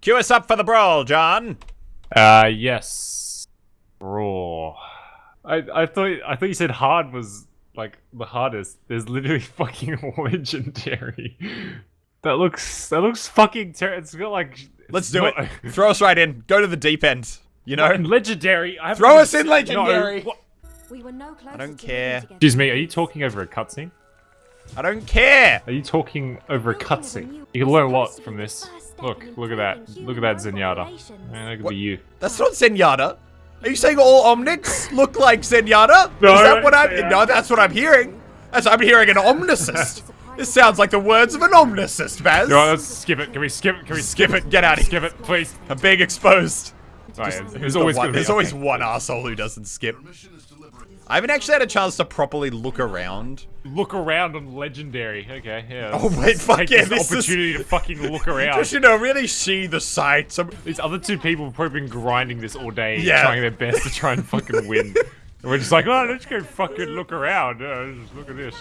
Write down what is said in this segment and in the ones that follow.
Cue us up for the brawl, John. Uh, yes. Raw. I I thought I thought you said hard was like the hardest. There's literally fucking legendary. That looks that looks fucking terrible. It's got like. Let's do it. Throw us right in. Go to the deep end. You know. legendary. I Throw us in legendary. No. We were no closer I don't care. Excuse me. Are you talking over a cutscene? I don't care. Are you talking over a cutscene? You can learn a lot from this. Look, look at that. Look at that Zenyatta. Man, that could be you. That's not Zenyatta. Are you saying all Omnics look like Zenyatta? No, Is that what I'm? didn't No, that's what I'm hearing. That's I'm hearing an Omnicist. this sounds like the words of an Omnicist, Baz. No, let's skip it. Can we skip it? Can we Skip it. Get out of here. Skip it, please. I'm being exposed. Sorry, Who's there's the one, there's always one asshole who doesn't skip. I haven't actually had a chance to properly look around. look around on legendary. Okay, yeah. Oh, wait, fuck yeah, this this is- opportunity to fucking look around. Just you know, really see the sights. I'm- These other two people have probably been grinding this all day, Yeah. trying their best to try and fucking win. And we're just like, oh, let's go fucking look around. Uh, just look at this.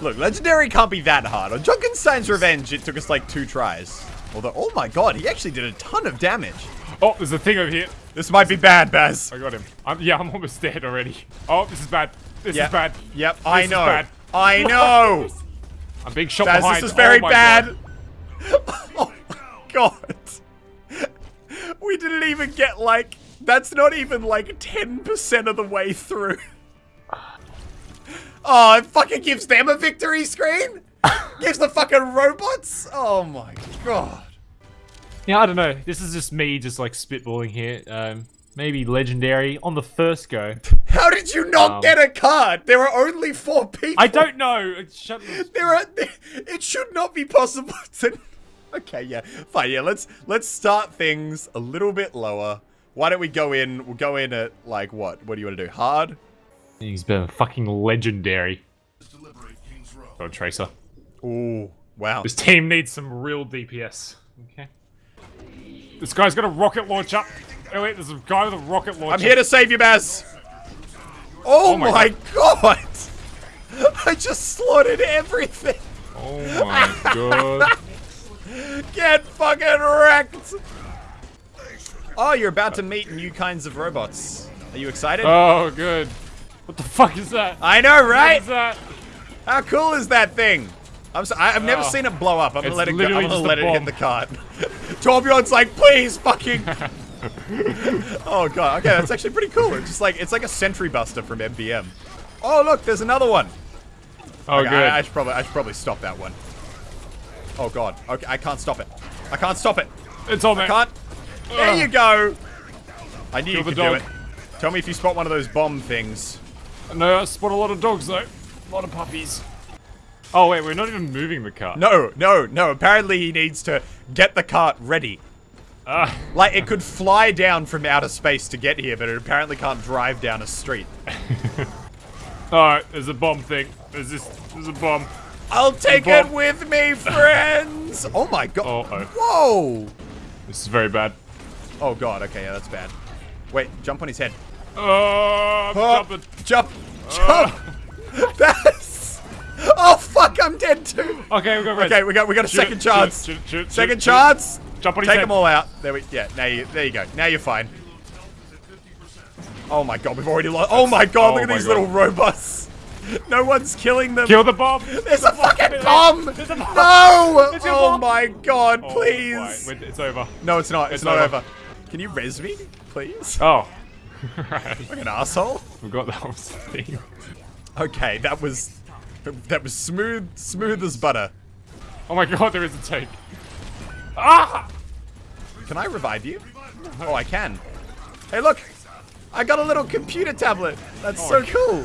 Look, legendary can't be that hard. On Junkenstein's Revenge, it took us like two tries. Although, oh my god, he actually did a ton of damage. Oh, there's a thing over here. This might be bad, Baz. I got him. I'm, yeah, I'm almost dead already. Oh, this is bad. This Yep. is bad. Yep, I This is know. bad. I know. I'm being shot Baz, behind. this is very oh bad. God. oh my god. We didn't even get like. That's not even like 10% of the way through. Oh, it fucking gives them a victory screen? gives the fucking robots? Oh my god. Yeah, I don't know. This is just me, just like spitballing here. Um, maybe legendary on the first go. How did you not Um, get a card? There are only four people. I don't know. Shut. There are. It should not be possible to. Okay, yeah, fine. Yeah, let's let's start things a little bit lower. Why don't we go in? We'll go in at like what? What do you want to do? Hard? He's been fucking legendary. Oh, Tracer. Ooh, wow. This team needs some real DPS. Okay. This guy's got a rocket launcher. Oh wait, there's a guy with a rocket launcher. I'm here to save you, Baz. Oh, Oh my my god. I just slaughtered everything. Oh my god. Get fucking wrecked. Oh, you're about to meet new kinds of robots. Are you excited? Oh, good. What the fuck is that? I know, right? How cool is that thing? I'm so, I, have never Oh. seen it blow up. I'm gonna It's let it go. I'm gonna let it hit the cart. Torbjorn's like, please, fucking. oh god. Okay, that's actually pretty cool. It's just like it's like a sentry buster from MvM. Oh look, there's another one. Oh, Okay, good. I, I should probably I should probably stop that one. Oh god. Okay, I can't stop it. I can't stop it. it's on there. Can't. There you go. I knew you Kill the could do dog. it. Tell me if you spot one of those bomb things. No, I spot a lot of dogs though. A lot of puppies. Oh wait, we're not even moving the car. No, no, no. Apparently he needs to get the cart ready. Ah, Like, it could fly down from outer space to get here, but it apparently can't drive down a street. Alright, there's a bomb thing. There's this. There's a bomb. I'll take bomb. it with me, friends! Oh my god. Uh oh. Whoa! This is very bad. Oh god, okay, yeah, that's bad. Wait, jump on his head. Oh, Oh, jumping. Jump! Jump! That's... Oh fuck, I'm dead too! Okay, we got red. Okay, we got we got a Shoot second chance. shoot shoot Second shoot it, shoot chance. Jump on Take head. them all out. There we yeah, now you there you go. Now you're fine. Oh my god, we've already lost Oh my god, Oh look at oh these God. little robots. No one's killing them. Kill the bomb. There's a fucking bomb! There's a bomb. No! There's Oh bomb. my god, Oh, please! right, it's over. No, it's not. It's, It's not over. over. Can you res me, please? Oh. right. Like an asshole. That was the thing. Okay, that was that was smooth, smooth as butter. Oh my god, there is a tank. Ah! Can I revive you? Oh, I can. Hey, look! I got a little computer tablet. That's so cool.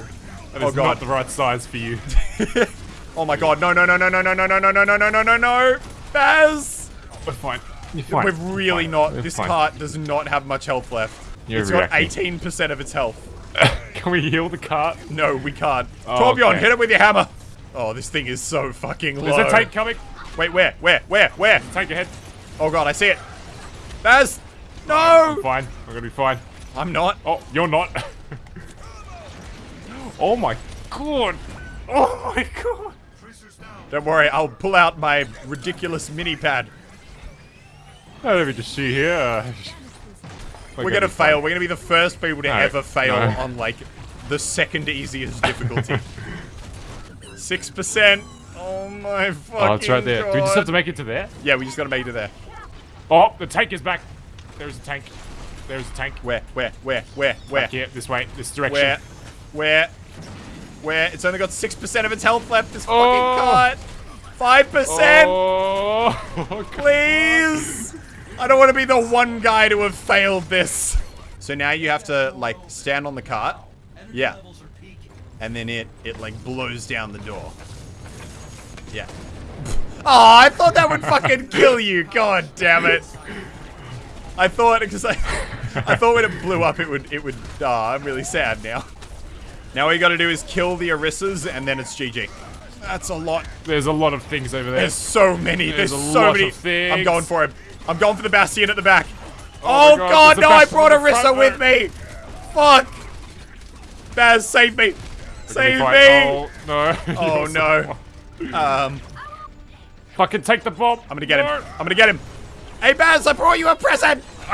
That Oh is god. not the right size for you. Oh my god! No! No! No! No! No! No! No! No! No! No! No! No! No! No! no. Baz! We're fine. You're fine. We're really Fine. not. We're This fine. cart does not have much health left. You're it's got reacting. 18% of its health. Can we heal the cart? No, we can't. Oh, Torbjorn, okay. hit it with your hammer. Oh, this thing is so fucking low. There's a tank coming. Wait, where? Where? Where? Where? Tank ahead. Oh god, I see it. Baz! No! I'm fine. I'm gonna be fine. I'm not. Oh, you're not. oh my god. Oh my god. Don't worry, I'll pull out my ridiculous mini pad. Let me just see here. We're gonna fail. We're gonna be the first people to No, ever fail no. on like the second easiest difficulty. Six percent. Oh my fucking Oh, it's right there. God. Do we just have to make it to there? Yeah, we just gotta make it to there. Oh, the tank is back. There's a tank. There's a tank. Where? Where? Where? Where? Where? Back here, this way, this direction. Where? Where? Where? It's only got six percent of its health left. This Oh. fucking cart. Five percent. Oh, Please! I don't want to be the one guy to have failed this. So now you have to, like, stand on the cart. Yeah. And then it, it like, blows down the door. Yeah. Oh, I thought that would fucking kill you. God damn it. I thought, because I, I thought when it blew up, it would, it would, oh, I'm really sad now. Now all you gotta do is kill the Orisas, and then it's GG. That's a lot. There's a lot of things over there. There's so many. There's, There's so many. I'm going for it. I'm going for the Bastion at the back. Oh Oh, God, God, no, I brought in the Orisa front with me. Fuck. Baz, save me. Save me. Oh, no. Oh, no. Um, Fucking take the bomb. I'm gonna get him. I'm gonna get him. Hey, Baz, I brought you a present.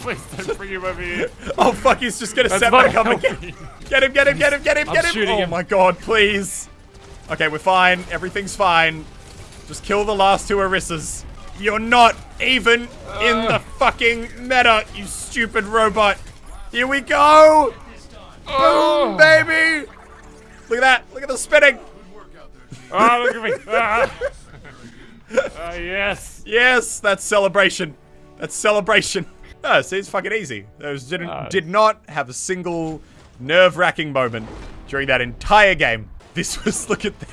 Please don't bring him over here. Oh, fuck, he's just gonna That's set back up again. Get him, get him, get him, get him, I'm get him. oh, him. my God, please. Okay, we're fine. Everything's fine. Just kill the last two Orisas. You're not even in Uh. the fucking meta, you stupid robot. Here we go. Oh, Boom, baby. Look at that. Look at the spinning. Oh, look at me. Ah. Ah, yes. Yes, that's celebration. That's celebration. Oh, see, it's fucking easy. Those didn't Ah. did not have a single nerve-wracking moment during that entire game. This was look at that.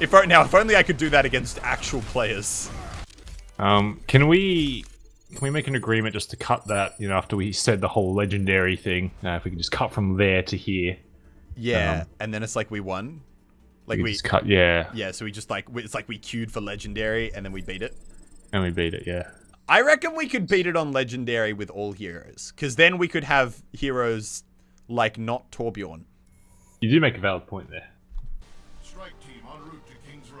If o- now, if only I could do that against actual players. Um, can we can we make an agreement just to cut that? You know, after we said the whole legendary thing, uh, if we can just cut from there to here, Yeah, Um, and then it's like we won. Like we we, just cut. Yeah, yeah. So we just like it's like we queued for legendary and then we beat it. and we beat it. Yeah. I reckon we could beat it on legendary with all heroes, because then we could have heroes like not Torbjorn. You do make a valid point there.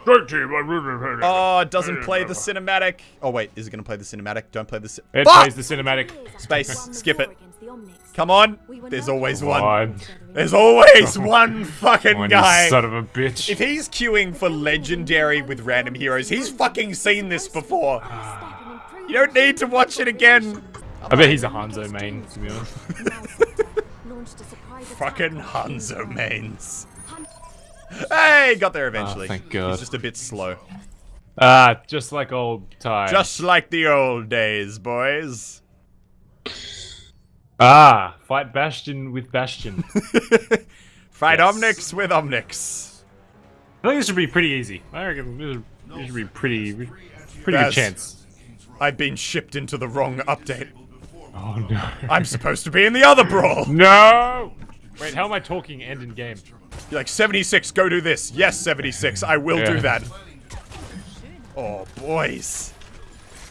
To King's Road. Great team. Oh, it doesn't play the cinematic. Oh wait, is it gonna play the cinematic? Don't play the. Ci- It Fuck! plays the cinematic. Space. Skip it. Come on. There's always one. One. There's always one fucking One, guy. son of a bitch. If he's queuing for legendary with random heroes, he's fucking seen this before. You don't need to watch it again. I bet he's a Hanzo main, to be honest. Fucking Hanzo mains. Hey, got there eventually. thank God. He's just a bit slow. Ah, just like old times. Just like the old days, boys. ah, fight Bastion with Bastion. Fight Yes. Omnics with Omnics. I think this should be pretty easy. I reckon this should, this should be pretty, pretty Yes. good chance. I've been shipped into the wrong update. Oh no. I'm supposed to be in the other brawl. no. Wait, how am I talking end in game? You're like, 76, go do this. Yes, 76, I will do that. Oh, boys.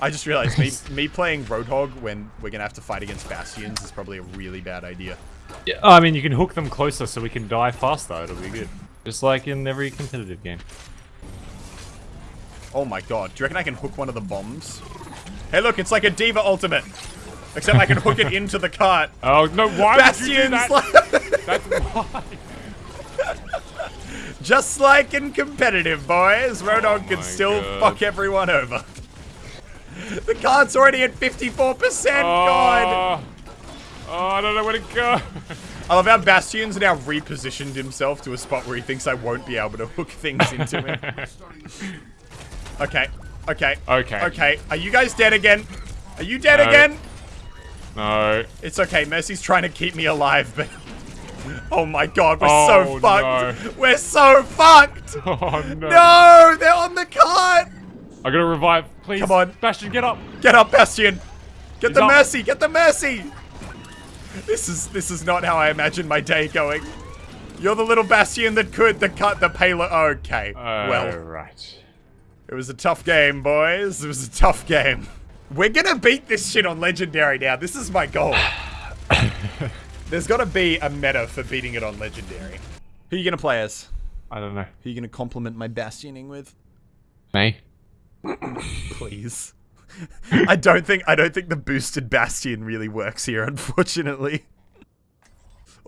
I just realized me, me playing Roadhog when we're gonna have to fight against Bastions is probably a really bad idea. Yeah. Oh, I mean, you can hook them closer so we can die faster. It'll be good. Just like in every competitive game. Oh my god, do you reckon I can hook one of the bombs? Hey look, it's like a D.Va Ultimate. Except I can hook it into the cart. Oh no! Why would you do Bastions, that? That's why. just like in competitive, boys, Roadhog can oh still God. fuck everyone over. The card's already at 54%, God! Oh, oh, I don't know where to go. I love how Bastion's now repositioned himself to a spot where he thinks I won't be able to hook things into him. Okay, okay, Okay. okay. Are you guys dead again? Are you dead No. again? no. It's okay, Mercy's trying to keep me alive, but... Oh my god, we're Oh, so fucked! We're so fucked! Oh no. No, they're on the cart! I gotta revive, please. Come on. Bastion, get up. Get up, Bastion! Get He's the up. mercy! Get the mercy! This is this is not how I imagined my day going. You're the little Bastion that could the cut the payload. Okay, well, right. it was a tough game, boys. It was a tough game. We're gonna beat this shit on Legendary now. This is my goal. There's gotta be a meta for beating it on Legendary. Who are you gonna play as? I don't know. Who are you gonna compliment my Bastioning with? Me? Please. I don't think I don't think the boosted bastion really works here, unfortunately.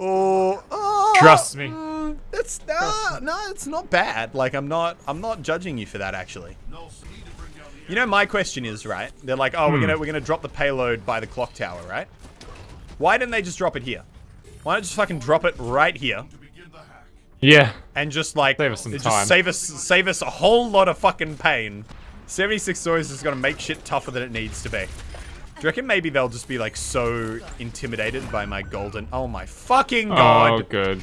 Oh, oh, Trust me. mm, It's no, no, it's not bad. Like I'm not, I'm not judging you for that actually. No, so need to bring down the You know, my question is right. They're like, oh, we're Hmm. gonna we're gonna drop the payload by the clock tower, right? Why didn't they just drop it here? Why not just fucking drop it right here to begin the hack. Yeah. and just like Save us some just time. save us save us a whole lot of fucking pain. 76 stories is gonna make shit tougher than it needs to be. Do you reckon maybe they'll just be like so intimidated by my golden? Oh my fucking god! Oh, good.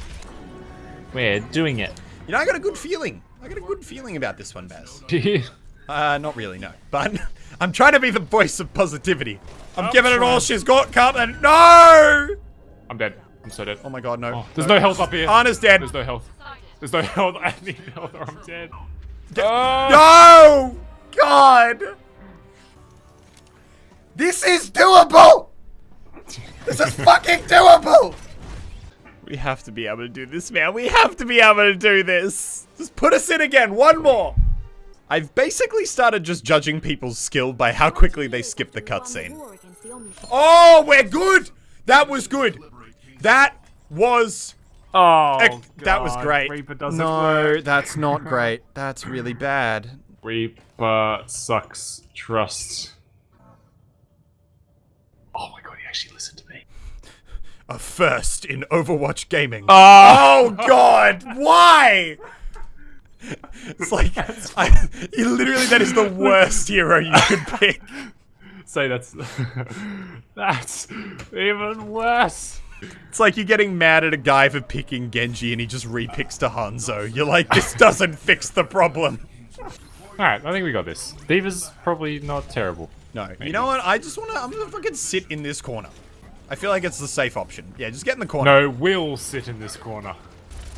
We're doing it. You know, I got a good feeling. I got a good feeling about this one, Baz. Uh, not really, no. But I'm trying to be the voice of positivity. I'm oh, giving it all she's got, Cartman. No! I'm dead. I'm so dead. Oh my god, no. Oh, there's no health up here. Ana's dead. There's no health. There's no health. I need health or I'm dead. Ah! No! God! This is doable! This is fucking doable! We have to be able to do this, man. We have to be able to do this. Just put us in again. One more. I've basically started just judging people's skill by how quickly they skip the cutscene. Oh, we're good! That was good. That was Oh, Ec- that was great. Reaper doesn't no, work. that's not great. That's really bad. Reaper sucks trust. Oh my god, he actually listened to me. A first in Overwatch gaming. Oh, Oh God! Why? It's like I, you literally that is the worst hero you could pick. say that's that's even worse. It's like you're getting mad at a guy for picking Genji and he just repicks to Hanzo. You're like, this doesn't fix the problem. Alright, I think we got this. D.Va's probably not terrible. No, you know what? I just wanna, I'm gonna fucking sit in this corner. I feel like it's the safe option. Yeah, just get in the corner. No, we'll sit in this corner.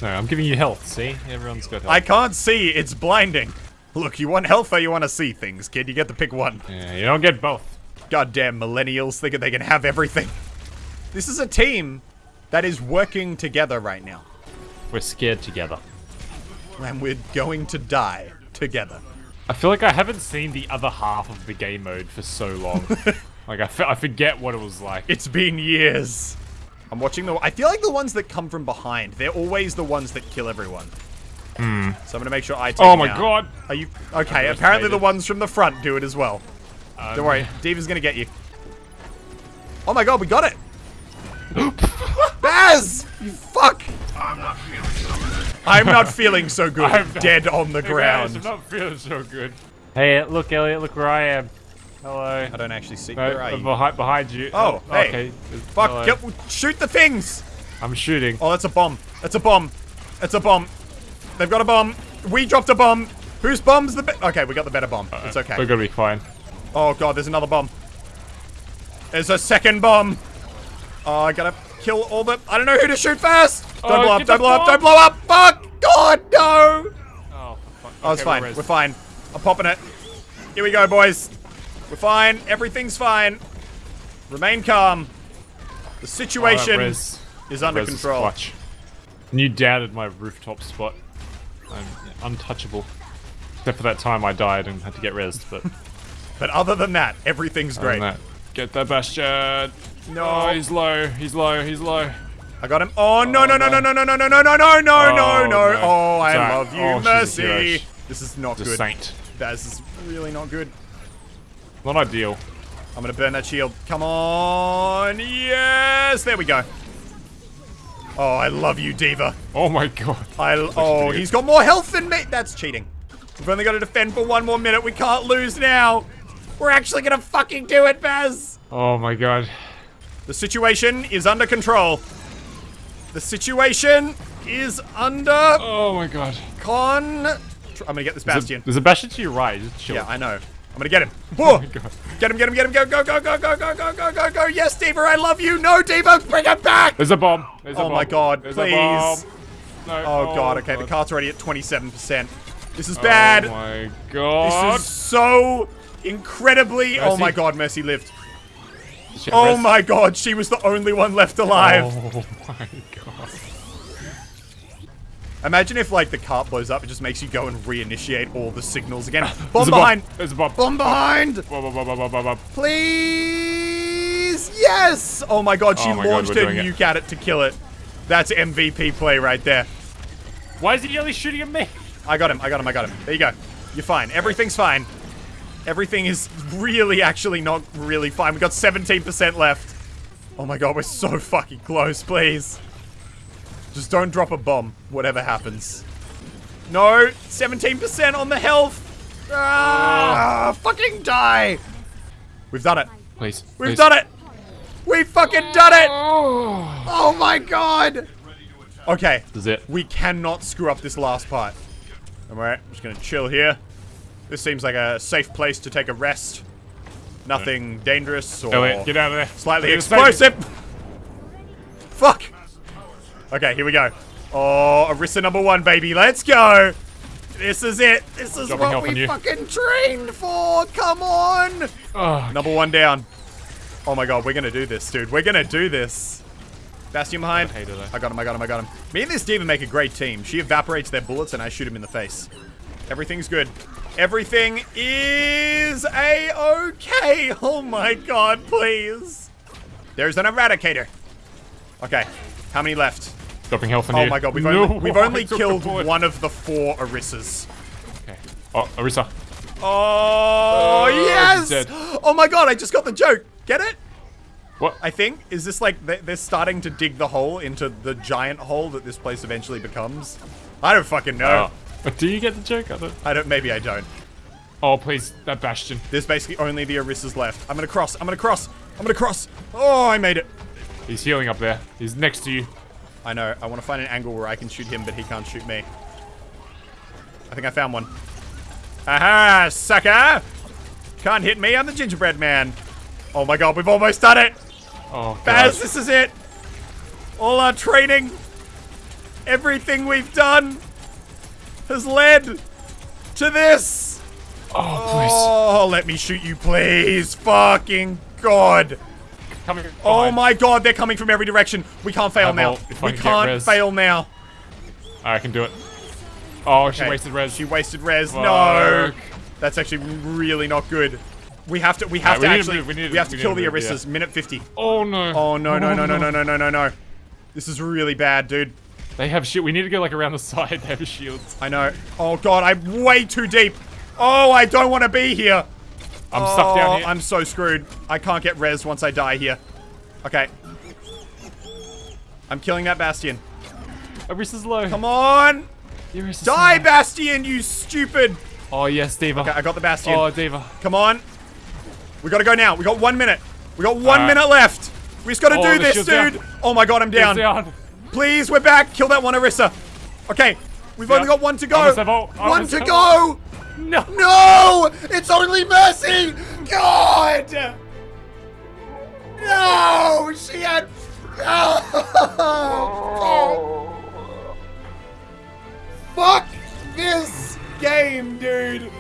No, I'm giving you health, see? Everyone's got health. I can't see. It's blinding. Look, you want health or you want to see things, kid? You get to pick one. Yeah, you don't get both. Goddamn millennials thinking they can have everything. This is a team that is working together right now. We're scared together. And we're going to die together. I feel like I haven't seen the other half of the game mode for so long. like, I, f- I forget what it was like. It's been years. I'm watching the. I feel like the ones that come from behind, they're always the ones that kill everyone. Hmm. So I'm gonna make sure I take Oh my out. god! Are you okay? Apparently the ones from the front do it as well. Um, Don't worry, D.Va's gonna get you. Oh my god, we got it! Baz! You fuck! I'm not feeling so good. I'm not feeling so good. I'm Dead on the Hey guys, ground. I'm not feeling so good. Hey, look, Elliot, look where I am. Hello. I don't actually see. No, Where are uh, you? behind, behind you. Oh, hey. Okay. Fuck! Get, shoot the things! I'm shooting. Oh, that's a bomb. That's a bomb. That's a bomb. They've got a bomb. We dropped a bomb. Whose bomb's the be- Okay, we got the better bomb. It's okay. We're gonna be fine. Oh god, there's another bomb. There's a second bomb. Oh, I gotta kill all the. I don't know who to shoot first. Don't Oh, blow up. Don't blow up. Don't blow up. Fuck. God, no. Oh, fuck. Oh, it's fine. we're We're fine. I'm popping it. Here we go, boys. We're fine. Everything's fine. Remain calm. The Oh, situation res- is under control. clutch. And you doubted my rooftop spot. I'm untouchable. Except for that time I died and had to get rezzed, but But other than that, everything's other great. that, Get that Bastion! No. Oh, he's low, he's low, he's low. I got him. Oh no oh, no no no no no no no no no no no no Oh, no! no. Oh, I Sorry. love you, Oh, Mercy. This is not The good. saint. This is really not good. Not ideal. I'm gonna burn that shield. Come on. Yes. There we go. Oh, I love you, D.Va. Oh my god. I. Oh, he's got more health than me. That's cheating. We've only got to defend for one more minute. We can't lose now. We're actually gonna fucking do it, Baz. Oh my god. The situation is under control. The situation is under Oh my god. con. I'm gonna get this There's a, bastion. there's a Bastion to your right, just chill. Yeah, I know. I'm gonna get him. Oh my Get him, get him, get him, go, go, go, go, go, go, go, go, go, go. Yes, D.Va, I love you. No, D.Va, bring him back. There's a bomb. There's a Oh bomb. my god, There's please. A. No. Oh god, oh okay, the cart's already at 27%. This is oh bad. Oh my god. this is so incredibly. Oh my god, Mercy lived. Oh my god, she was the only one left alive. Oh my god. Imagine if like the cart blows up, it just makes you go and reinitiate all the signals again. Bomb a behind! There's a bomb. Bomb behind! Bomb, bomb, bomb, bomb, bomb, bomb. Please! Yes! Oh my god, she Oh my launched we're her doing it. nuke at it to kill it. That's MVP play right there. Why is he only shooting at me? I got him, I got him, I got him. There you go. You're fine. Everything's fine. Everything is really actually not really fine. We got 17% left. Oh my god, we're so fucking close, please. Just don't drop a bomb, whatever happens. No, 17% on the health. Ah, fucking die. We've done it. Please. We've done it. We fucking done it. Oh my god. Okay, This is it. we cannot screw up this last part. Alright, I'm just gonna chill here. This seems like a safe place to take a rest. Nothing dangerous or Go in. Get out of there. slightly explosive. Fuck. Okay, here we go. Oh, Orisa number one, baby. Let's go. This is it. This is Dropping what we fucking trained for. Come on. Oh, Number one down. Oh my god, we're gonna do this, dude. We're gonna do this. Bastion behind. I though. I got him, I got him, I got him. Me and this D.Va make a great team. She evaporates their bullets and I shoot him in the face. Everything's good. Everything is a-okay. Oh my god, please. There's an eradicator. Okay, how many left? Dropping health on Oh you. my god, we've No, only, we've only killed one of the four Orisas. Okay. Oh, Orisa. Oh, Oh, yes! dead. Oh my god, I just got the joke. Get it? What? I think. Is this like they- they're starting to dig the hole into the giant hole that this place eventually becomes? I don't fucking know. Oh. But do you get the joke? I don't. I don't. Maybe I don't. Oh, please, that Bastion. There's basically only the Orisas left. I'm gonna cross. I'm gonna cross. I'm gonna cross. Oh, I made it. He's healing up there. He's next to you. I know. I want to find an angle where I can shoot him, but he can't shoot me. I think I found one. Aha, sucker! Can't hit me. I'm the gingerbread man. Oh my god, we've almost done it. Oh, God. Baz, this is it. All our training, everything we've done has led to this. Oh, please. Oh, let me shoot you, please. Fucking God. Coming. Oh my God, they're coming from every direction. We can't fail I now. will if I We can res. fail now. I can do it. Oh, she wasted res. She wasted res. No. That's actually really not good. We have to. We have Alright, to we need to actually. move, we to- have to we kill to the move, yeah. Minute 50. Oh no. Oh no no no no no no no no no. This is really bad, dude. They have shit. We need to go like around the side. They have shields. I know. Oh god, I'm way too deep. Oh, I don't want to be here. I'm oh, stuck down here. I'm so screwed. I can't get res once I die here. Okay. I'm killing that Bastion. Orisa's low. Come on! Orisa's Die, low. Bastion, you stupid! Oh yes, D.Va. Okay, I got the Bastion. Oh, D.Va. Come on. We gotta go now. We got one minute. We got one Alright. minute left. We just gotta Oh, do this, dude. down. Oh my god, I'm down. Down. Please, we're back. Kill that one, Orisa. Okay, we've Yeah. only got one to go. Almost have all- one to go. No. No! It's only Mercy! God! No! She had. Oh. Fuck this game, dude!